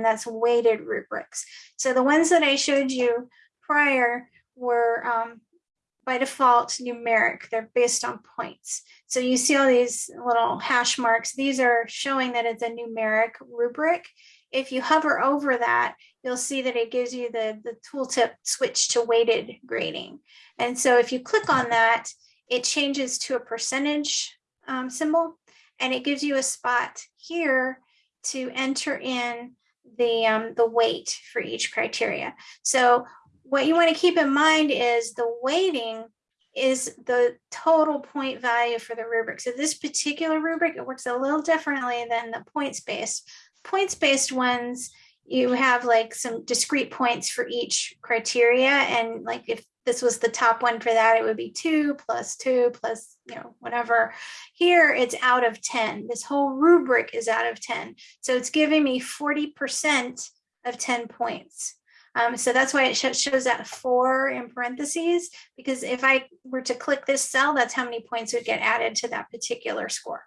and that's weighted rubrics. So the ones that I showed you prior were um, by default numeric. They're based on points. So you see all these little hash marks. These are showing that it's a numeric rubric. If you hover over that, you'll see that it gives you the, the tooltip switch to weighted grading. And so if you click on that, it changes to a percentage um, symbol and it gives you a spot here to enter in the, um, the weight for each criteria. So what you want to keep in mind is the weighting is the total point value for the rubric. So this particular rubric, it works a little differently than the points-based. Points-based ones, you have like some discrete points for each criteria. And like if this was the top one for that, it would be two plus two plus, you know, whatever. Here it's out of 10. This whole rubric is out of 10. So it's giving me 40% of 10 points. Um, so that's why it sh shows that four in parentheses, because if I were to click this cell, that's how many points would get added to that particular score.